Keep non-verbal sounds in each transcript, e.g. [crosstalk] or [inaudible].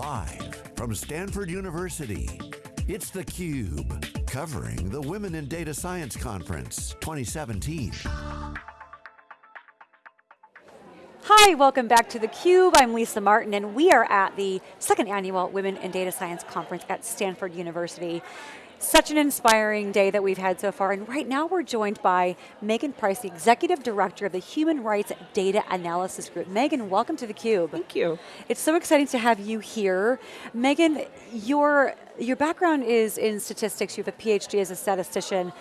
Live from Stanford University, it's theCUBE, covering the Women in Data Science Conference 2017. Hi, welcome back to theCUBE. I'm Lisa Martin and we are at the second annual Women in Data Science Conference at Stanford University. Such an inspiring day that we've had so far, and right now we're joined by Megan Price, the Executive Director of the Human Rights Data Analysis Group. Megan, welcome to theCUBE. Thank you. It's so exciting to have you here. Megan, your, your background is in statistics, you have a PhD as a statistician.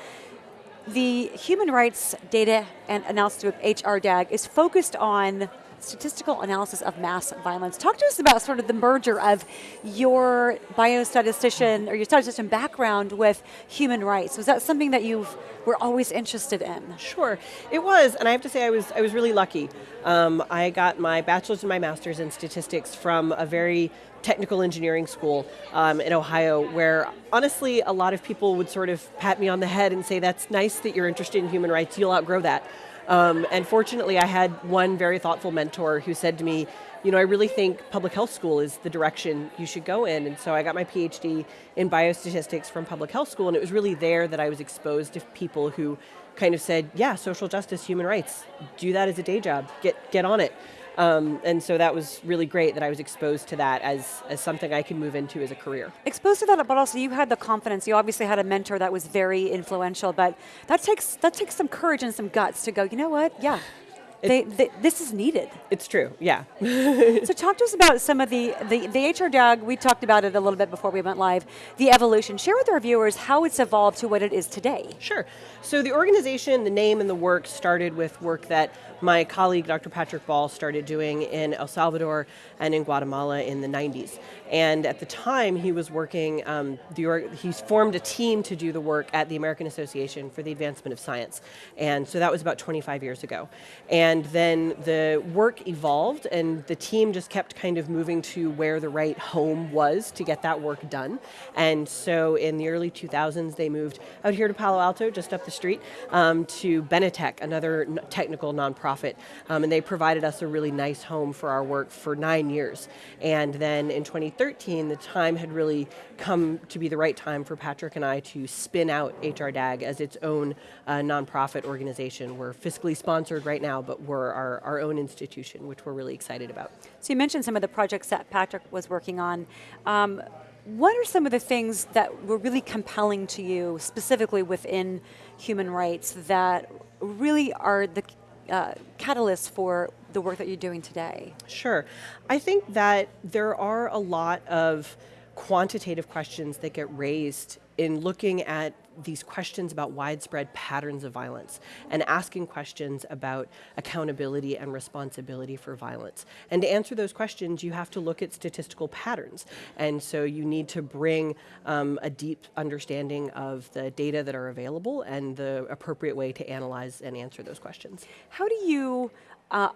The Human Rights Data and Analysis Group, HRDAG, is focused on statistical analysis of mass violence. Talk to us about sort of the merger of your biostatistician or your statistician background with human rights. Was that something that you were always interested in? Sure, it was, and I have to say I was, I was really lucky. Um, I got my bachelor's and my master's in statistics from a very technical engineering school um, in Ohio where honestly a lot of people would sort of pat me on the head and say that's nice that you're interested in human rights, you'll outgrow that. Um, and fortunately, I had one very thoughtful mentor who said to me, you know, I really think public health school is the direction you should go in. And so I got my PhD in biostatistics from public health school, and it was really there that I was exposed to people who kind of said, yeah, social justice, human rights, do that as a day job, get, get on it. Um, and so that was really great that I was exposed to that as, as something I can move into as a career. Exposed to that, but also you had the confidence, you obviously had a mentor that was very influential, but that takes, that takes some courage and some guts to go, you know what, yeah, they, they, this is needed. It's true, yeah. [laughs] so talk to us about some of the, the, the HRDAG, we talked about it a little bit before we went live, the evolution. Share with our viewers how it's evolved to what it is today. Sure, so the organization, the name and the work started with work that my colleague, Dr. Patrick Ball, started doing in El Salvador and in Guatemala in the 90s. And at the time, he was working, um, the, he formed a team to do the work at the American Association for the Advancement of Science. And so that was about 25 years ago. And then the work evolved and the team just kept kind of moving to where the right home was to get that work done. And so in the early 2000s, they moved out here to Palo Alto, just up the street, um, to Benetech, another technical nonprofit. Um, and they provided us a really nice home for our work for nine years. And then in 2013, the time had really come to be the right time for Patrick and I to spin out HRDAG as its own uh, nonprofit organization. We're fiscally sponsored right now, but we're our, our own institution, which we're really excited about. So you mentioned some of the projects that Patrick was working on. Um, what are some of the things that were really compelling to you, specifically within human rights, that really are the uh, catalysts for the work that you're doing today? Sure. I think that there are a lot of quantitative questions that get raised in looking at these questions about widespread patterns of violence and asking questions about accountability and responsibility for violence. And to answer those questions, you have to look at statistical patterns. And so you need to bring um, a deep understanding of the data that are available and the appropriate way to analyze and answer those questions. How do you uh,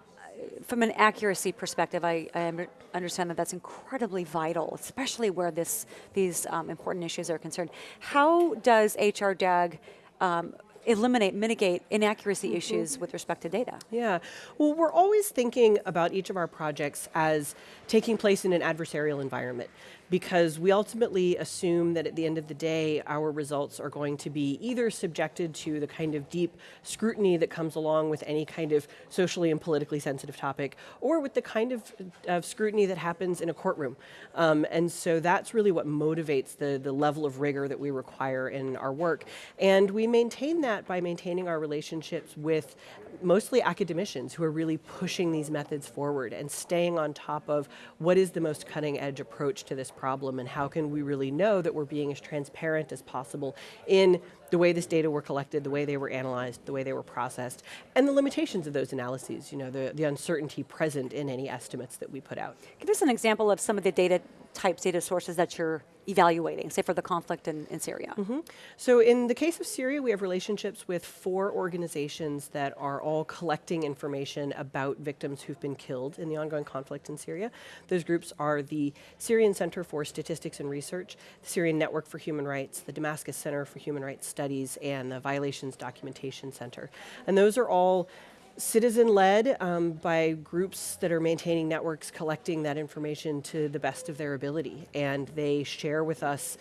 from an accuracy perspective, I, I, understand that that's incredibly vital, especially where this, these um, important issues are concerned. How does HRDAG um, eliminate, mitigate inaccuracy mm-hmm. issues with respect to data? Yeah, well we're always thinking about each of our projects as taking place in an adversarial environment because we ultimately assume that at the end of the day, our results are going to be either subjected to the kind of deep scrutiny that comes along with any kind of socially and politically sensitive topic, or with the kind of, of scrutiny that happens in a courtroom. Um, and so that's really what motivates the, the level of rigor that we require in our work. And we maintain that by maintaining our relationships with mostly academicians who are really pushing these methods forward and staying on top of what is the most cutting edge approach to this problem and how can we really know that we're being as transparent as possible in the way this data were collected, the way they were analyzed, the way they were processed, and the limitations of those analyses, you know, the, the uncertainty present in any estimates that we put out. Give us an example of some of the data types, data sources that you're evaluating, say for the conflict in, in Syria? Mm -hmm. So in the case of Syria, we have relationships with four organizations that are all collecting information about victims who've been killed in the ongoing conflict in Syria. Those groups are the Syrian Center for Statistics and Research, the Syrian Network for Human Rights, the Damascus Center for Human Rights Studies, and the Violations Documentation Center. And those are all citizen-led um, by groups that are maintaining networks, collecting that information to the best of their ability. And they share with us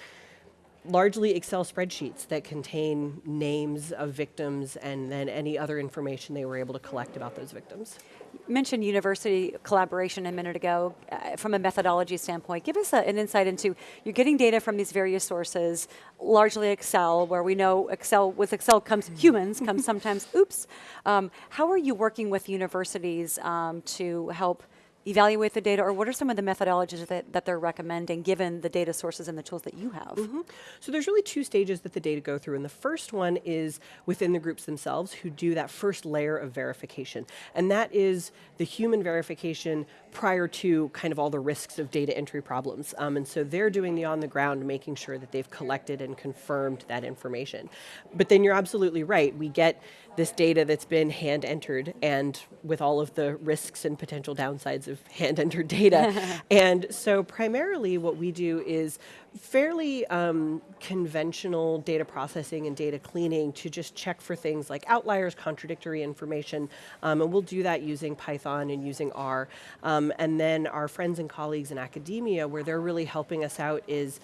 largely Excel spreadsheets that contain names of victims and then any other information they were able to collect about those victims. Mentioned university collaboration a minute ago. Uh, from a methodology standpoint, give us a, an insight into, you're getting data from these various sources, largely Excel, where we know Excel, with Excel comes humans, comes [laughs] sometimes, oops. Um, how are you working with universities um, to help evaluate the data, or what are some of the methodologies that, that they're recommending given the data sources and the tools that you have? Mm -hmm. So there's really two stages that the data go through, and the first one is within the groups themselves who do that first layer of verification, and that is the human verification prior to kind of all the risks of data entry problems. Um, and so they're doing the on the ground, making sure that they've collected and confirmed that information. But then you're absolutely right, we get this data that's been hand entered and with all of the risks and potential downsides of hand entered data. [laughs] and so primarily what we do is fairly um, conventional data processing and data cleaning to just check for things like outliers, contradictory information, um, and we'll do that using Python and using R. Um, and then our friends and colleagues in academia, where they're really helping us out is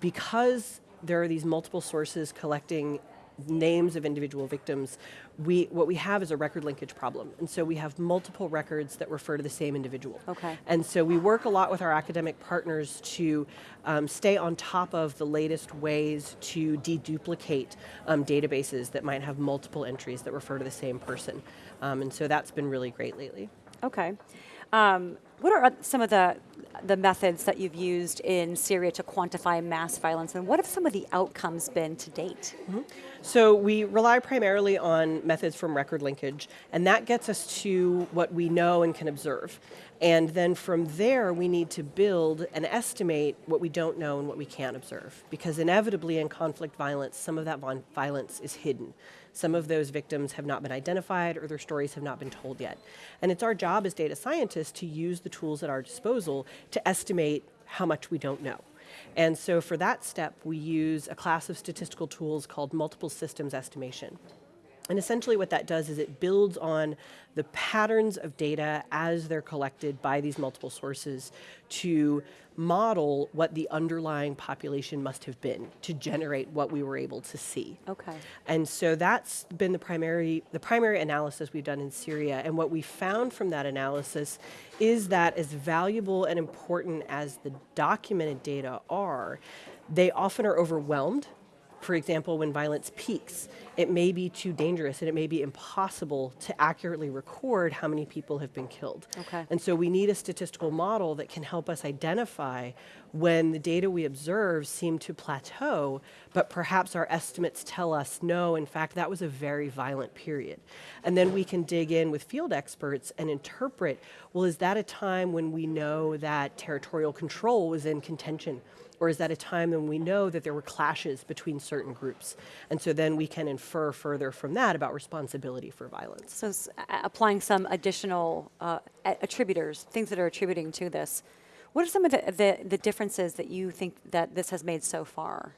because there are these multiple sources collecting names of individual victims, we, what we have is a record linkage problem. And so we have multiple records that refer to the same individual. Okay. And so we work a lot with our academic partners to um, stay on top of the latest ways to deduplicate um, databases that might have multiple entries that refer to the same person. Um, and so that's been really great lately. Okay. Um, what are some of the the methods that you've used in Syria to quantify mass violence, and what have some of the outcomes been to date? Mm -hmm. So we rely primarily on methods from record linkage, and that gets us to what we know and can observe. And then from there, we need to build and estimate what we don't know and what we can't observe. Because inevitably in conflict violence, some of that violence is hidden. Some of those victims have not been identified or their stories have not been told yet. And it's our job as data scientists to use the tools at our disposal to estimate how much we don't know. And so for that step, we use a class of statistical tools called multiple systems estimation. And essentially what that does is it builds on the patterns of data as they're collected by these multiple sources to model what the underlying population must have been to generate what we were able to see. Okay. And so that's been the primary, the primary analysis we've done in Syria. And what we found from that analysis is that as valuable and important as the documented data are, they often are overwhelmed for example, when violence peaks, it may be too dangerous and it may be impossible to accurately record how many people have been killed. Okay. And so we need a statistical model that can help us identify when the data we observe seem to plateau, but perhaps our estimates tell us, no, in fact, that was a very violent period. And then we can dig in with field experts and interpret, well, is that a time when we know that territorial control was in contention or is that a time when we know that there were clashes between certain groups? And so then we can infer further from that about responsibility for violence. So applying some additional uh, attributors, things that are attributing to this. What are some of the, the, the differences that you think that this has made so far?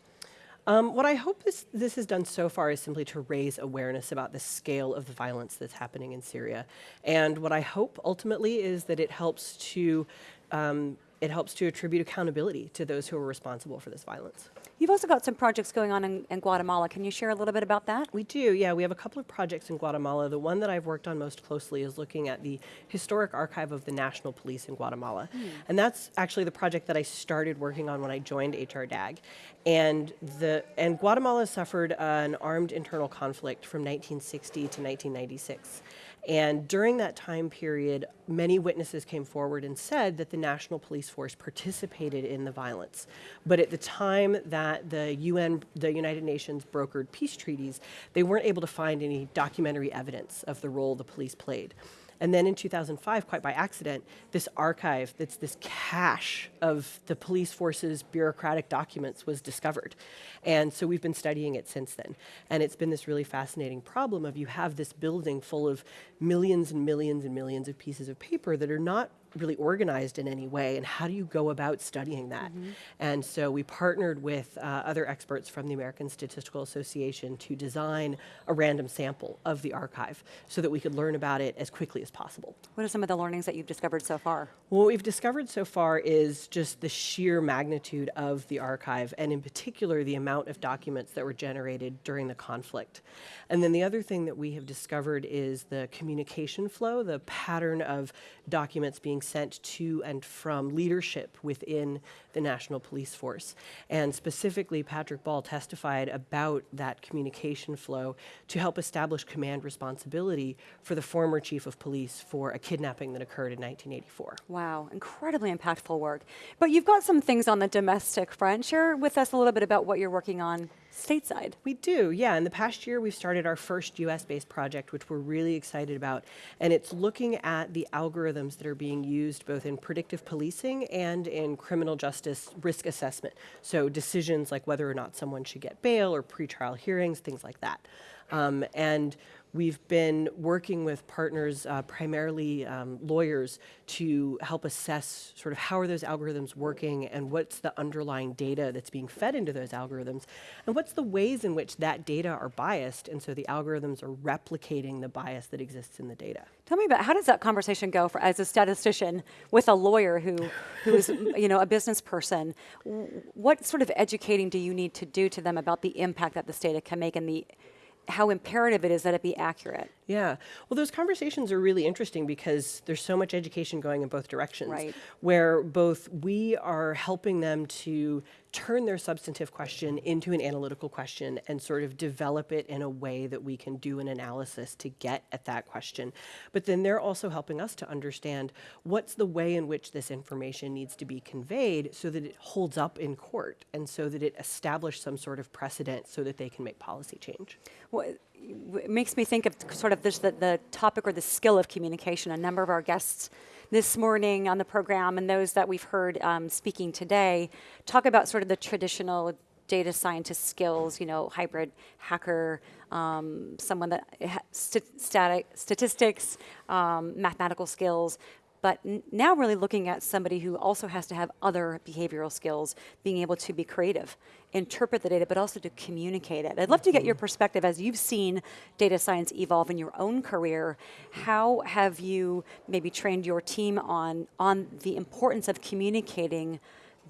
Um, what I hope this, this has done so far is simply to raise awareness about the scale of the violence that's happening in Syria. And what I hope ultimately is that it helps to um, it helps to attribute accountability to those who are responsible for this violence. You've also got some projects going on in, in, Guatemala. Can you share a little bit about that? We do, yeah. We have a couple of projects in Guatemala. The one that I've worked on most closely is looking at the historic archive of the National Police in Guatemala. Mm. And that's actually the project that I started working on when I joined HRDAG. And, the, and Guatemala suffered an armed internal conflict from 1960 to 1996. And during that time period, many witnesses came forward and said that the National Police Force participated in the violence. But at the time that the UN, the United Nations brokered peace treaties, they weren't able to find any documentary evidence of the role the police played. And then in 2005, quite by accident, this archive, that's this cache of the police force's bureaucratic documents was discovered. And so we've been studying it since then. And it's been this really fascinating problem of you have this building full of millions and millions and millions of pieces of paper that are not really organized in any way, and how do you go about studying that? And so we partnered with uh, other experts from the American Statistical Association to design a random sample of the archive so that we could learn about it as quickly as possible. What are some of the learnings that you've discovered so far? What we've discovered so far is just the sheer magnitude of the archive, and in particular, the amount of documents that were generated during the conflict. And then the other thing that we have discovered is the communication flow, the pattern of documents being sent to and from leadership within the National Police Force. And specifically, Patrick Ball testified about that communication flow to help establish command responsibility for the former chief of police for a kidnapping that occurred in 1984. Wow, incredibly impactful work. But you've got some things on the domestic front. Share with us a little bit about what you're working on stateside. We do, yeah. In the past year, we've started our first US based project, which we're really excited about. And it's looking at the algorithms that are being used both in predictive policing and in criminal justice risk assessment. So, decisions like whether or not someone should get bail or pretrial hearings, things like that. Um, and We've been working with partners, uh, primarily um, lawyers, to help assess sort of how are those algorithms working and what's the underlying data that's being fed into those algorithms, and what's the ways in which that data are biased, and so the algorithms are replicating the bias that exists in the data. Tell me about how does that conversation go for as a statistician with a lawyer who who is you know a business person? What sort of educating do you need to do to them about the impact that this data can make and the how imperative it is that it be accurate. Yeah. Well, those conversations are really interesting because there's so much education going in both directions. Right. Where both we are helping them to turn their substantive question into an analytical question and sort of develop it in a way that we can do an analysis to get at that question. But then they're also helping us to understand what's the way in which this information needs to be conveyed so that it holds up in court and so that it establishes some sort of precedent so that they can make policy change. Well, makes me think of sort of this, the, the topic or the skill of communication. A number of our guests this morning on the program and those that we've heard um, speaking today talk about sort of the traditional data scientist skills, you know, hybrid hacker, um, someone that ha- st- static statistics, um, mathematical skills, but now really looking at somebody who also has to have other behavioral skills, being able to be creative, interpret the data, but also to communicate it. I'd love to get your mm-hmm. perspective as you've seen data science evolve in your own career. How have you maybe trained your team on, on the importance of communicating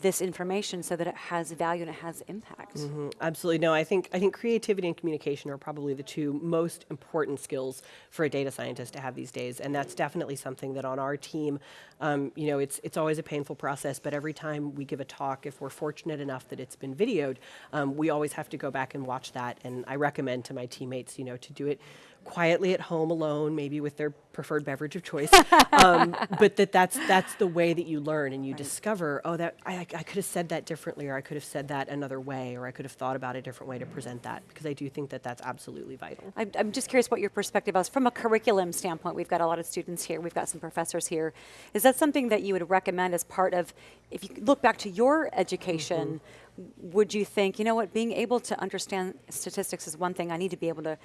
this information so that it has value and it has impact. Mm-hmm. Absolutely, no. I think I think creativity and communication are probably the two most important skills for a data scientist to have these days, and that's definitely something that on our team, um, you know, it's it's always a painful process. But every time we give a talk, if we're fortunate enough that it's been videoed, um, we always have to go back and watch that. And I recommend to my teammates, you know, to do it quietly at home alone, maybe with their preferred beverage of choice. um, [laughs] but that that's that's the way that you learn and you right. discover. Oh, that I, I could have said that differently, or I could have said that another way, or I could have thought about a different way to present that. Because I do think that that's absolutely vital. I'm, I'm just curious what your perspective is from a curriculum standpoint. We've got a lot of students here. We've got some professors here. Is that something that you would recommend as part of? If you look back to your education. Mm-hmm would you think, you know what, being able to understand statistics is one thing, I need to be able to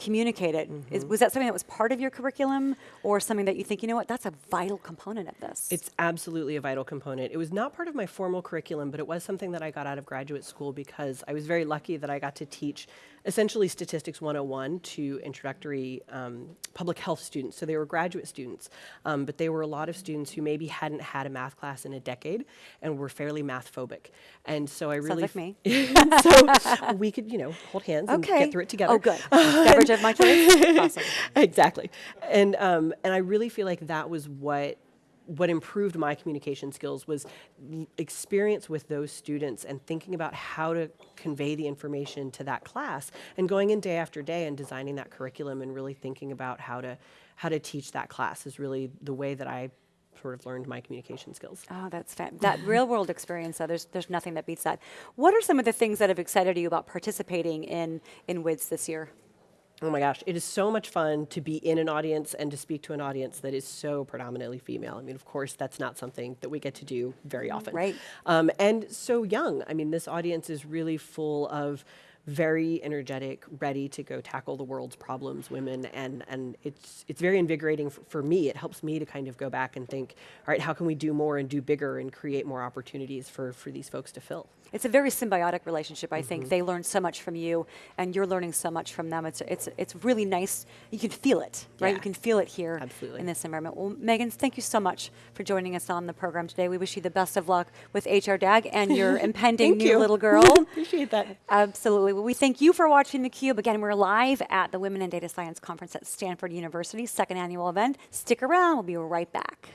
communicate it. Mm-hmm. Is, was that something that was part of your curriculum or something that you think, you know what, that's a vital component of this? It's absolutely a vital component. It was not part of my formal curriculum, but it was something that I got out of graduate school because I was very lucky that I got to teach essentially Statistics 101 to introductory um, public health students. So they were graduate students, um, but they were a lot of students who maybe hadn't had a math class in a decade and were fairly math phobic. And so I really- Sounds like me. [laughs] so we could, you know, hold hands okay. and get through it together. Oh, good. [laughs] Beverage of my choice. Awesome. Exactly. And, um, and I really feel like that was what what improved my communication skills was experience with those students and thinking about how to convey the information to that class and going in day after day and designing that curriculum and really thinking about how to how to teach that class is really the way that I sort of learned my communication skills. Oh, that's that real world experience. Though, there's there's nothing that beats that. What are some of the things that have excited you about participating in in WIDS this year? Oh my gosh, it is so much fun to be in an audience and to speak to an audience that is so predominantly female. I mean, of course, that's not something that we get to do very often. Right. Um, and so young. I mean, this audience is really full of very energetic, ready to go tackle the world's problems, women, and and it's it's very invigorating for me. It helps me to kind of go back and think, all right, how can we do more and do bigger and create more opportunities for for these folks to fill? It's a very symbiotic relationship. I think mm-hmm. they learn so much from you, and you're learning so much from them. It's it's it's really nice. You can feel it, right? You can feel it here Absolutely. in this environment. Well, Megan, thank you so much for joining us on the program today. We wish you the best of luck with HR DAG and [laughs] your impending new you. little [laughs] girl. Appreciate that. Absolutely. Well, we thank you for watching theCUBE. Again, we're live at the Women in Data Science Conference at Stanford University, second annual event. Stick around, we'll be right back.